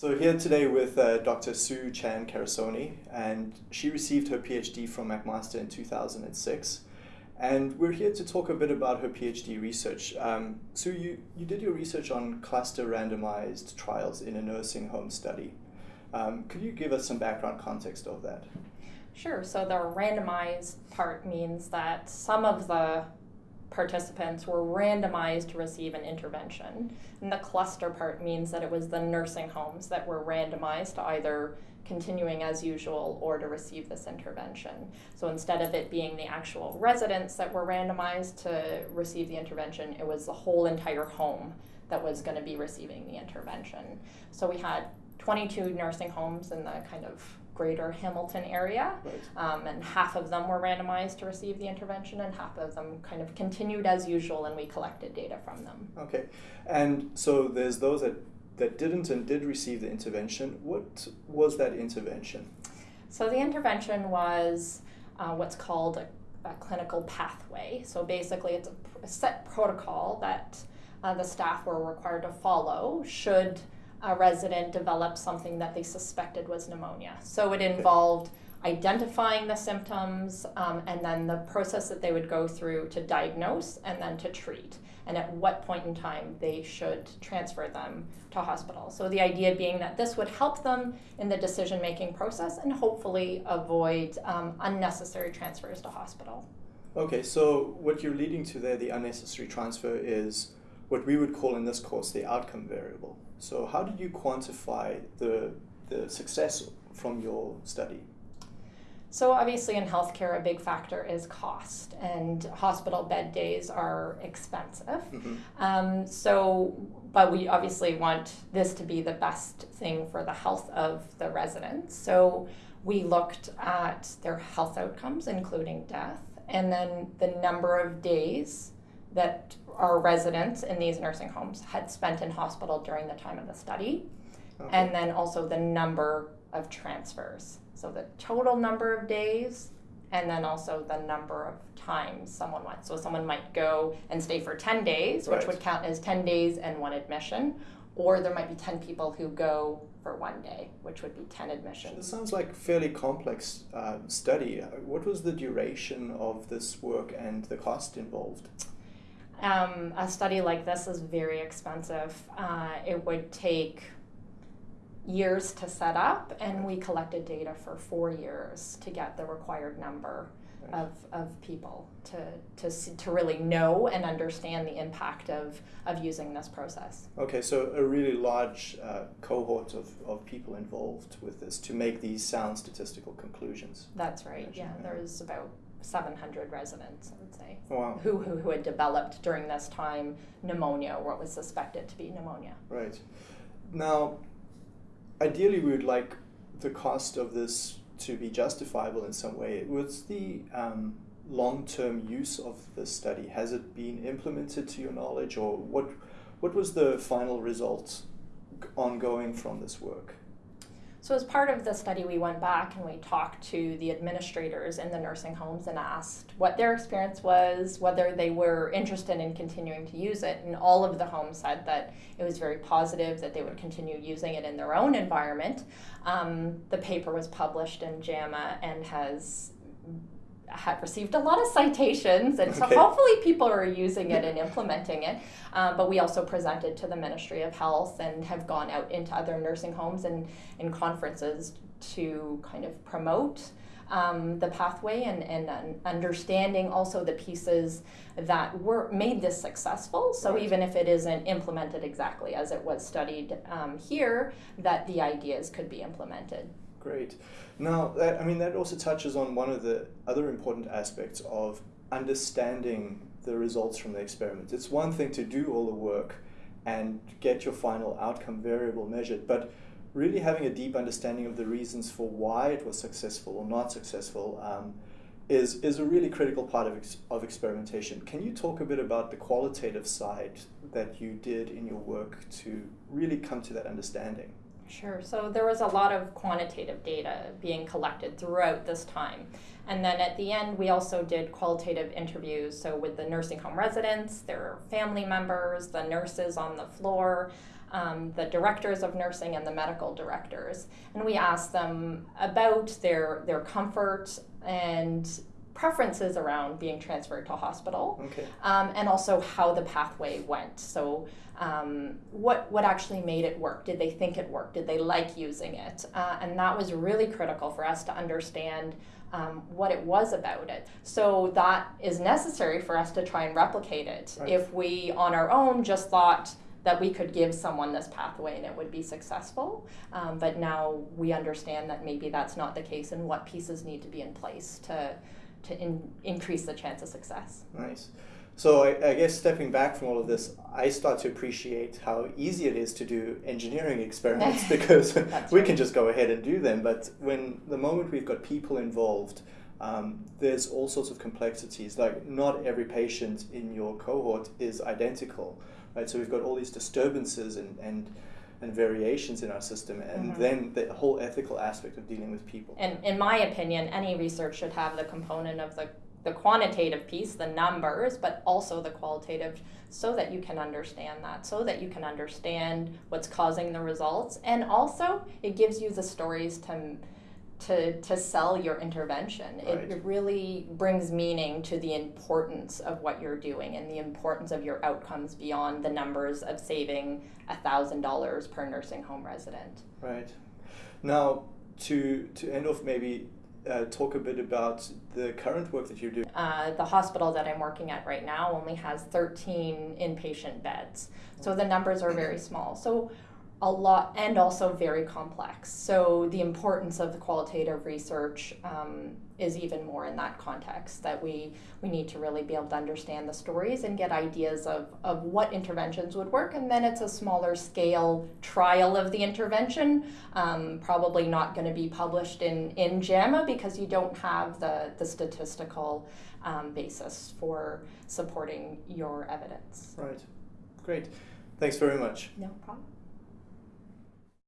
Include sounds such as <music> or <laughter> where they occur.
So here today with uh, Dr. Soo Chan Carusone, and she received her PhD from McMaster in 2006. And we're here to talk a bit about her PhD research. Um, Soo, you, you did your research on cluster randomized trials in a nursing home study. Um, could you give us some background context of that? Sure. So the randomized part means that some of the participants were randomized to receive an intervention. And the cluster part means that it was the nursing homes that were randomized to either continuing as usual or to receive this intervention. So instead of it being the actual residents that were randomized to receive the intervention, it was the whole entire home that was going to be receiving the intervention. So we had 22 nursing homes in the kind of greater Hamilton area, right. um, and half of them were randomized to receive the intervention, and half of them kind of continued as usual, and we collected data from them. Okay, and so there's those that that didn't and did receive the intervention. What was that intervention? So the intervention was uh, what's called a, a, clinical pathway. So basically, it's a, a set protocol that uh, the staff were required to follow should a resident developed something that they suspected was pneumonia. So it involved identifying the symptoms um, and then the process that they would go through to diagnose and then to treat, and at what point in time they should transfer them to hospital. So the idea being that this would help them in the decision making process and hopefully avoid um, unnecessary transfers to hospital. Okay, so what you're leading to there, the unnecessary transfer, is what we would call in this course the outcome variable. So how did you quantify the, the success from your study? So obviously in healthcare, a big factor is cost, and hospital bed days are expensive. Mm-hmm. Um, so, but we obviously want this to be the best thing for the health of the residents. So we looked at their health outcomes, including death, and then the number of days that our residents in these nursing homes had spent in hospital during the time of the study, okay. and then also the number of transfers. So the total number of days, and then also the number of times someone went. So someone might go and stay for 10 days, which right. would count as 10 days and one admission, or there might be 10 people who go for one day, which would be 10 admissions. It sounds like a fairly complex uh, study. What was the duration of this work and the cost involved? Um, a study like this is very expensive. Uh, it would take years to set up, and we collected data for four years to get the required number of, of people to, to, to really know and understand the impact of, of using this process. Okay, so a really large uh, cohort of, of people involved with this to make these sound statistical conclusions. That's right, yeah. There's about 700 residents, I would say, wow. who, who, who had developed during this time pneumonia or what was suspected to be pneumonia. Right. Now, ideally, we would like the cost of this to be justifiable in some way. What's the um, long term use of this study? Has it been implemented to your knowledge, or what, what was the final result ongoing from this work? So as part of the study, we went back and we talked to the administrators in the nursing homes and asked what their experience was, whether they were interested in continuing to use it. And all of the homes said that it was very positive, that they would continue using it in their own environment. Um, the paper was published in JAMA and has had received a lot of citations, and so hopefully people are using it and implementing it. Um, but we also presented to the Ministry of Health and have gone out into other nursing homes and in conferences to kind of promote um, the pathway and, and understanding also the pieces that were made this successful. So right. even if it isn't implemented exactly as it was studied um, here, that the ideas could be implemented. Great. Now, that, I mean, that also touches on one of the other important aspects of understanding the results from the experiment. It's one thing to do all the work and get your final outcome variable measured, but really having a deep understanding of the reasons for why it was successful or not successful um, is, is a really critical part of, ex of experimentation. Can you talk a bit about the qualitative side that you did in your work to really come to that understanding? Sure. So there was a lot of quantitative data being collected throughout this time. And then at the end, we also did qualitative interviews. So with the nursing home residents, their family members, the nurses on the floor, um, the directors of nursing and the medical directors, and we asked them about their their comfort and preferences around being transferred to hospital, Okay. um, and also how the pathway went. So, um, what what actually made it work? Did they think it worked? Did they like using it? Uh, and that was really critical for us to understand. Um, what it was about it. So that is necessary for us to try and replicate it. Right. If we on our own just thought that we could give someone this pathway and it would be successful, um, but now we understand that maybe that's not the case and what pieces need to be in place to to in, increase the chance of success. Nice. So I, I guess stepping back from all of this, I start to appreciate how easy it is to do engineering experiments <laughs> <laughs> because we right. can just go ahead and do them. But when the moment we've got people involved, um, there's all sorts of complexities. Like not every patient in your cohort is identical, right? So we've got all these disturbances and and, and variations in our system, and Mhm. then the whole ethical aspect of dealing with people. And in my opinion, any research should have the component of the, the quantitative piece, the numbers, but also the qualitative, so that you can understand that, so that you can understand what's causing the results. And also, it gives you the stories to, to, to sell your intervention. Right. It, it really brings meaning to the importance of what you're doing and the importance of your outcomes beyond the numbers of saving $1,000 per nursing home resident. Right. Now, to to end off, maybe uh, talk a bit about the current work that you're doing. Uh, the hospital that I'm working at right now only has 13 inpatient beds. So the numbers are very small. So a lot, and also very complex. So the importance of the qualitative research um, is even more in that context that we, we need to really be able to understand the stories and get ideas of, of what interventions would work. And then it's a smaller scale trial of the intervention, um, probably not going to be published in, in JAMA because you don't have the, the statistical um, basis for supporting your evidence. Right. Great. Thanks very much. No problem.